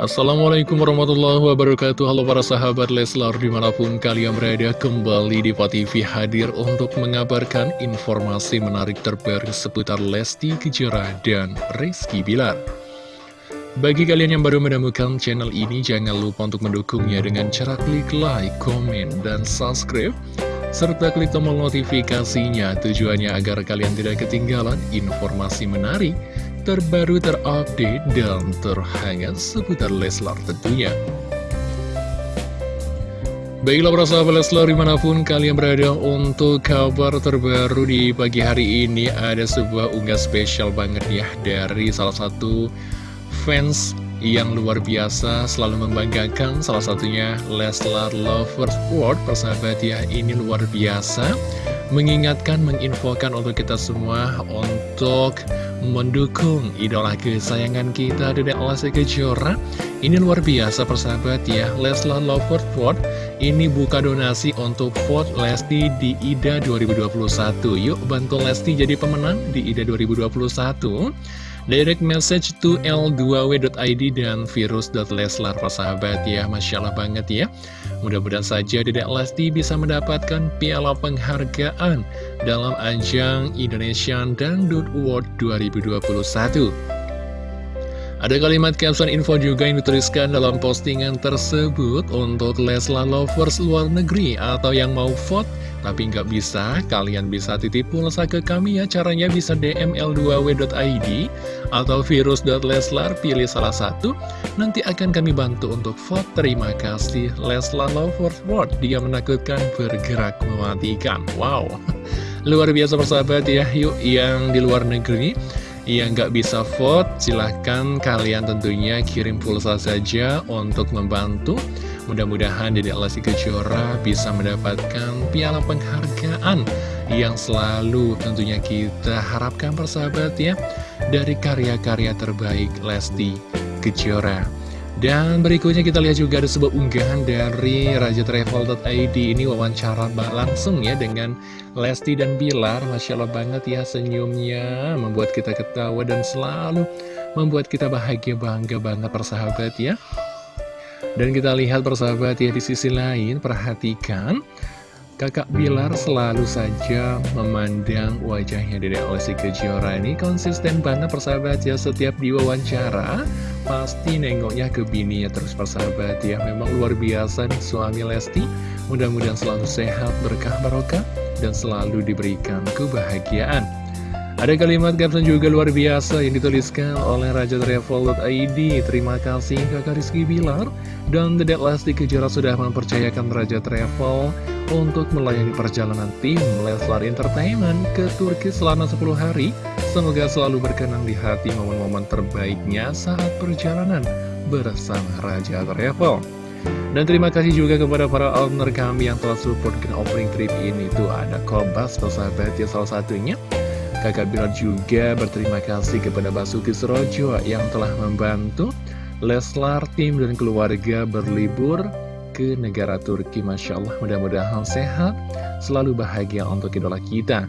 Assalamualaikum warahmatullahi wabarakatuh. Halo para sahabat Leslar di mana pun kalian berada kembali di TV hadir untuk mengabarkan informasi menarik terbaru seputar Lesti Kejora dan Rizky Bilar. Bagi kalian yang baru menemukan channel ini jangan lupa untuk mendukungnya dengan cara klik like, komen, dan subscribe serta klik tombol notifikasinya tujuannya agar kalian tidak ketinggalan informasi menarik terbaru terupdate dan terhangat seputar Leslar tentunya. Baiklah para sahabat Leslar di mana pun kalian berada untuk kabar terbaru di pagi hari ini ada sebuah unggah spesial banget ya dari salah satu fans yang luar biasa selalu membanggakan salah satunya Leslar Lovers World persahabat ya ini luar biasa mengingatkan menginfokan untuk kita semua untuk mendukung idola kesayangan kita Dedek Lesti Kejora. Ini luar biasa persahabat ya. Leslar Lovers Vote ini buka donasi untuk vote Lesti di IDA 2021 Yuk bantu Lesti jadi pemenang di IDA 2021 Direct message to l2w.id dan virus.leslar persahabat ya Masya Allah banget ya Mudah-mudahan saja Dedek Lesti bisa mendapatkan piala penghargaan dalam ajang Indonesian Dangdut Award 2021. Ada kalimat caption info juga yang dituliskan dalam postingan tersebut untuk Leslar Lovers luar negeri atau yang mau vote tapi nggak bisa, kalian bisa titip pulsa ke kami ya. Caranya bisa DM l2w.id Atau virus.leslar Pilih salah satu. Nanti akan kami bantu untuk vote. Terima kasih Leslar Lovers World Dia menakutkan bergerak mematikan. Wow. Luar biasa persahabat ya. Yuk yang di luar negeri yang nggak bisa vote, silahkan kalian tentunya kirim pulsa saja untuk membantu Mudah-mudahan Dede Lesti Kejora bisa mendapatkan piala penghargaan yang selalu tentunya kita harapkan persahabat ya dari karya-karya terbaik Lesti Kejora. Dan berikutnya kita lihat juga ada sebuah unggahan dari Raja Travel.id ini wawancara langsung ya dengan Lesti dan Bilar. Masya Allah banget ya senyumnya. Membuat kita ketawa dan selalu membuat kita bahagia bangga banget persahabat ya. Dan kita lihat persahabat ya di sisi lain, perhatikan Kakak Bilar selalu saja memandang wajahnya Dede Lesti Kejora ini konsisten banget persahabat ya Setiap diwawancara pasti nengoknya ke bininya terus persahabat ya Memang luar biasa nih suami Lesti. Mudah-mudahan selalu sehat, berkah, barokah dan selalu diberikan kebahagiaan. Ada kalimat caption juga luar biasa yang dituliskan oleh Raja Travel.id Terima kasih kakak Rizky Bilar. Dan Dedek Lesti Kejora sudah mempercayakan Raja Travel Untuk melayani perjalanan tim Leslar Entertainment ke Turki selama 10 hari Semoga selalu berkenan di hati momen-momen terbaiknya saat perjalanan bersama Raja Travel. Dan terima kasih juga kepada para owner kami yang telah support ke opening trip ini. Tuh ada Kobas, sahabat ya salah satunya. Kakak Bilar juga berterima kasih kepada Basuki Surojo yang telah membantu Leslar, tim, dan keluarga berlibur ke negara Turki. Masya Allah, mudah-mudahan sehat, selalu bahagia untuk idola kita.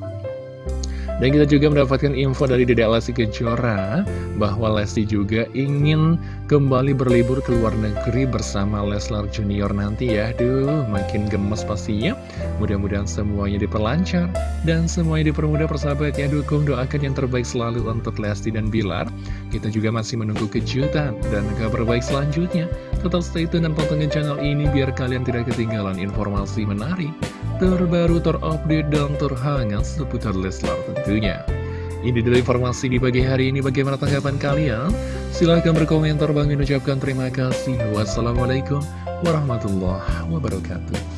Dan kita juga mendapatkan info dari Dede Lesti Kejora bahwa Lesti juga ingin kembali berlibur ke luar negeri bersama Leslar Junior nanti ya. Duh, makin gemes pastinya. Mudah-mudahan semuanya diperlancar dan semuanya dipermudah persahabat ya. Dukung doakan yang terbaik selalu untuk Lesti dan Bilar. Kita juga masih menunggu kejutan dan kabar baik selanjutnya. Tetap stay tune dan pantengin channel ini biar kalian tidak ketinggalan informasi menarik terbaru, terupdate, dan terhangat seputar Leslar tentunya. Ini dulu informasi di pagi hari ini. Bagaimana tanggapan kalian? Silahkan berkomentar. Bang ucapkan terima kasih. Wassalamualaikum warahmatullahi wabarakatuh.